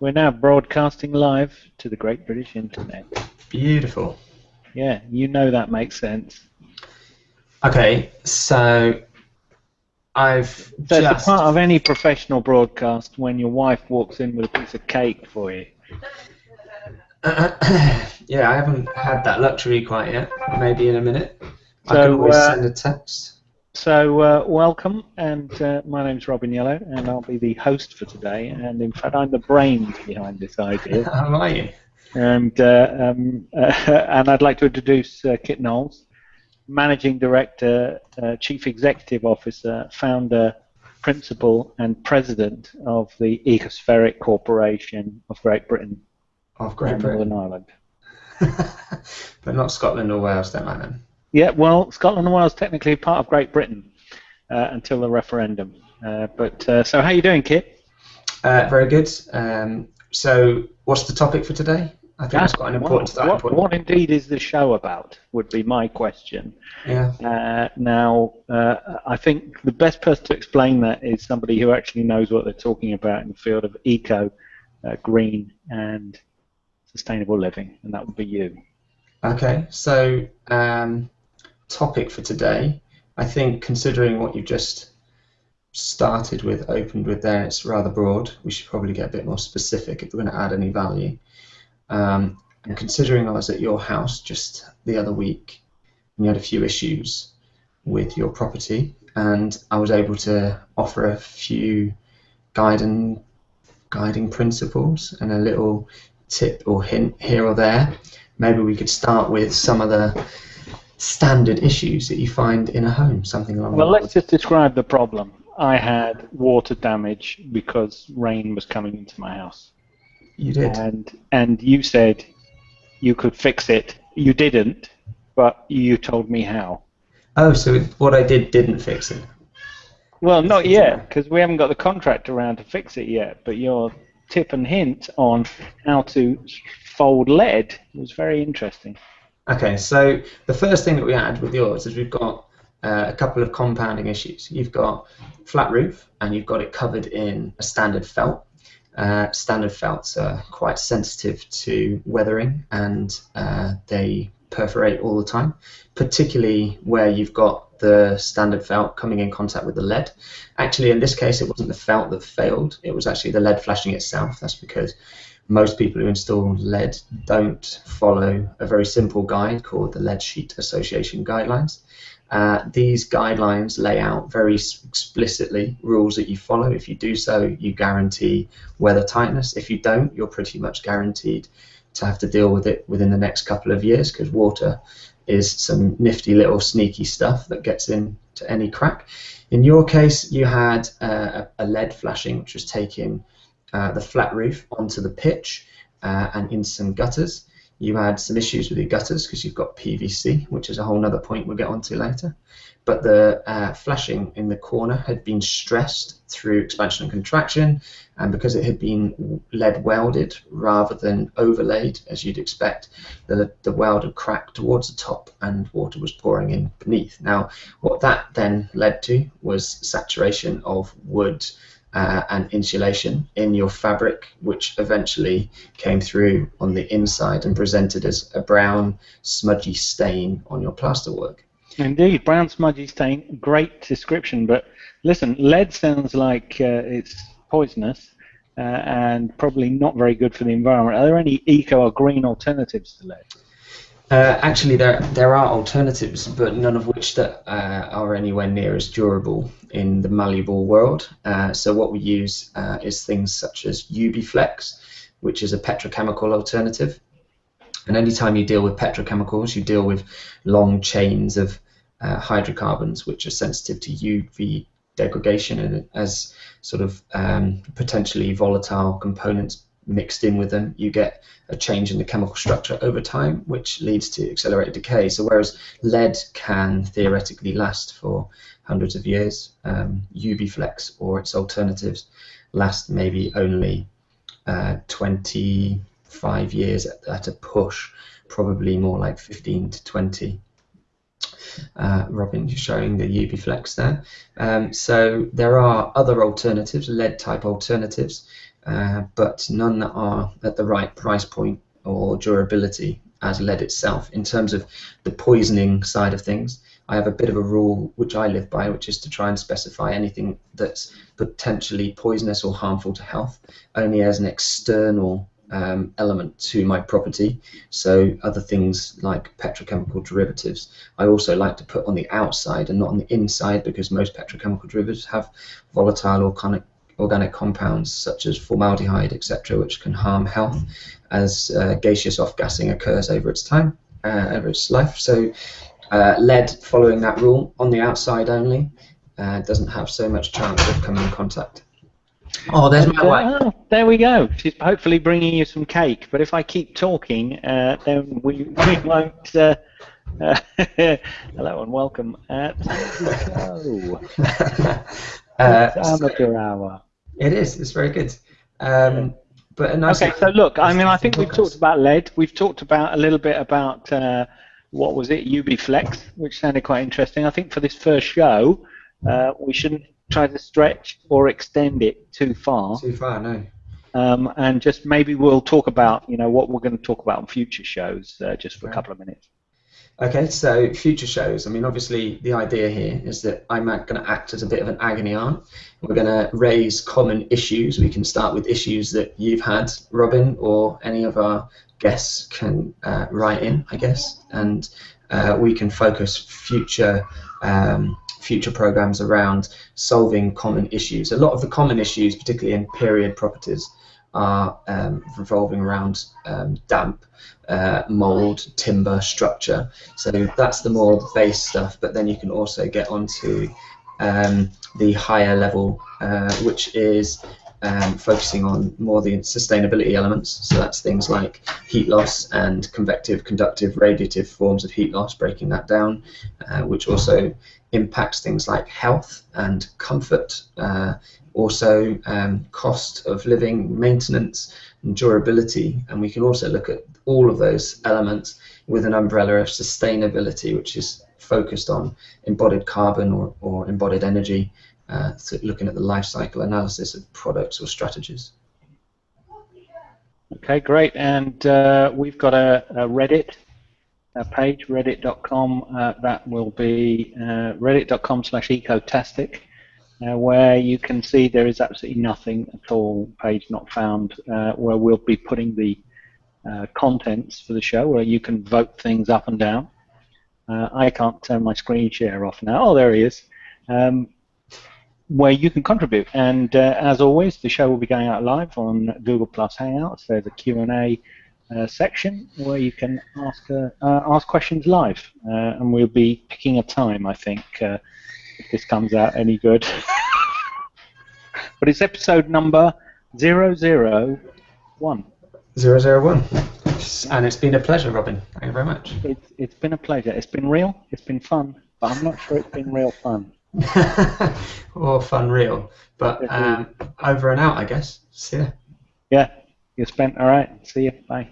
We're now broadcasting live to the Great British Internet. Beautiful. Yeah, you know that makes sense. Okay, so I've So it's a part of any professional broadcast when your wife walks in with a piece of cake for you. yeah, I haven't had that luxury quite yet. Maybe in a minute. I So, can always uh, send a text. So uh, welcome, and uh, my name's Robin Yellow, and I'll be the host for today. And in fact, I'm the brains behind this idea. How are you? and uh, um, and I'd like to introduce uh, Kit Knowles, Managing Director, uh, Chief Executive Officer, Founder, Principal, and President of the Ecospheric Corporation of Great Britain Of Great and Britain. Northern Ireland. but not Scotland or Wales, don't I then? Yeah, well, Scotland and Wales technically part of Great Britain uh, until the referendum. Uh, but uh, so, how are you doing, Kit? Uh, very good. Um, so, what's the topic for today? I think that's quite an important what, what, what indeed is the show about? Would be my question. Yeah. Uh, now, uh, I think the best person to explain that is somebody who actually knows what they're talking about in the field of eco, uh, green, and sustainable living, and that would be you. Okay. So, um, topic for today. I think considering what you've just started with, opened with there, it's rather broad. We should probably get a bit more specific if we're going to add any value. Um, and considering I was at your house just the other week, and you had a few issues with your property, and I was able to offer a few guiding guiding principles and a little tip or hint here or there. Maybe we could start with some of the standard issues that you find in a home, something along Well, let's just describe the problem. I had water damage because rain was coming into my house, You did. and and you said you could fix it. You didn't, but you told me how. Oh, so what I did didn't fix it. Well, not yet, because we haven't got the contract around to fix it yet. But your tip and hint on how to fold lead was very interesting. Okay, so the first thing that we had with yours is we've got uh, a couple of compounding issues. You've got flat roof and you've got it covered in a standard felt. Uh, standard felts are quite sensitive to weathering and uh, they perforate all the time, particularly where you've got the standard felt coming in contact with the lead. Actually, in this case, it wasn't the felt that failed, it was actually the lead flashing itself. That's because most people who install lead don't follow a very simple guide called the Lead Sheet Association Guidelines. Uh, these guidelines lay out very explicitly rules that you follow. If you do so, you guarantee weather tightness. If you don't, you're pretty much guaranteed to have to deal with it within the next couple of years because water is some nifty little sneaky stuff that gets into any crack. In your case, you had uh, a lead flashing which was taking uh, the flat roof onto the pitch uh, and into some gutters. You had some issues with your gutters because you've got PVC, which is a whole other point we'll get onto later. But the uh, flashing in the corner had been stressed through expansion and contraction, and because it had been lead welded rather than overlaid, as you'd expect, the, the weld had cracked towards the top and water was pouring in beneath. Now, what that then led to was saturation of wood uh, and insulation in your fabric, which eventually came through on the inside and presented as a brown, smudgy stain on your plasterwork. Indeed, brown smudgy stain. Great description, but listen, lead sounds like uh, it's poisonous uh, and probably not very good for the environment. Are there any eco or green alternatives to lead? Uh, actually, there there are alternatives, but none of which that uh, are anywhere near as durable in the malleable world. Uh, so what we use uh, is things such as UbiFlex, which is a petrochemical alternative. And anytime you deal with petrochemicals, you deal with long chains of uh, hydrocarbons, which are sensitive to UV degradation and as sort of um, potentially volatile components mixed in with them, you get a change in the chemical structure over time, which leads to accelerated decay. So whereas lead can theoretically last for hundreds of years, um, UbiFlex or its alternatives last maybe only uh, 25 years at, at a push, probably more like 15 to 20. Uh, Robin, you're showing the UbiFlex there. Um, so there are other alternatives, lead type alternatives, uh, but none that are at the right price point or durability as lead itself. In terms of the poisoning side of things, I have a bit of a rule which I live by, which is to try and specify anything that's potentially poisonous or harmful to health only as an external um, element to my property. So other things like petrochemical derivatives, I also like to put on the outside and not on the inside because most petrochemical derivatives have volatile organic organic compounds such as formaldehyde, etc., which can harm health as uh, gaseous off-gassing occurs over its time, uh, over its life. So uh, lead, following that rule, on the outside only, uh, doesn't have so much chance of coming in contact. Oh, there's my wife. Oh, there we go. She's hopefully bringing you some cake. But if I keep talking, uh, then we, we won't. Uh, uh, hello and welcome. Uh, time Uh, It's amateur hour. It is. It's very good. Um, but a nice. Okay, so look, I mean, I think we've talked about lead. We've talked about a little bit about uh, what was it, UbiFlex, which sounded quite interesting. I think for this first show, uh, we shouldn't try to stretch or extend it too far, Too far, no. um, and just maybe we'll talk about, you know, what we're going to talk about on future shows, uh, just for a couple of minutes. Okay, so future shows. I mean, obviously, the idea here is that I'm going to act as a bit of an agony aunt. We're going to raise common issues. We can start with issues that you've had, Robin, or any of our guests can uh, write in, I guess, and uh, we can focus future um, future programs around solving common issues. A lot of the common issues, particularly in period properties, are um, revolving around um, damp, uh, mold, timber, structure. So that's the more base stuff. But then you can also get onto um, the higher level, uh, which is um, focusing on more the sustainability elements. So that's things like heat loss and convective, conductive, radiative forms of heat loss, breaking that down, uh, which also impacts things like health and comfort, uh, also um, cost of living, maintenance, and durability. And we can also look at all of those elements with an umbrella of sustainability, which is focused on embodied carbon or, or embodied energy, uh, so looking at the life cycle analysis of products or strategies. Okay, great. And uh, we've got a, a Reddit a page, reddit.com. Uh, that will be uh, reddit.com slash ecotastic, uh, where you can see there is absolutely nothing at all, page not found, uh, where we'll be putting the uh, contents for the show, where you can vote things up and down. Uh, I can't turn my screen share off now. Oh, there he is. Um, where you can contribute. And uh, as always, the show will be going out live on Google Plus Hangouts. There's a Q&A uh, section where you can ask ask questions live, and we'll be picking a time. I think if this comes out any good. but it's episode number 001. Zero zero one, and it's been a pleasure, Robin. Thank you very much. It's it's been a pleasure. It's been real. It's been fun, but I'm not sure it's been real fun. or fun real, but um, over and out, I guess. See ya. Yeah, you spent all right. See you. Bye.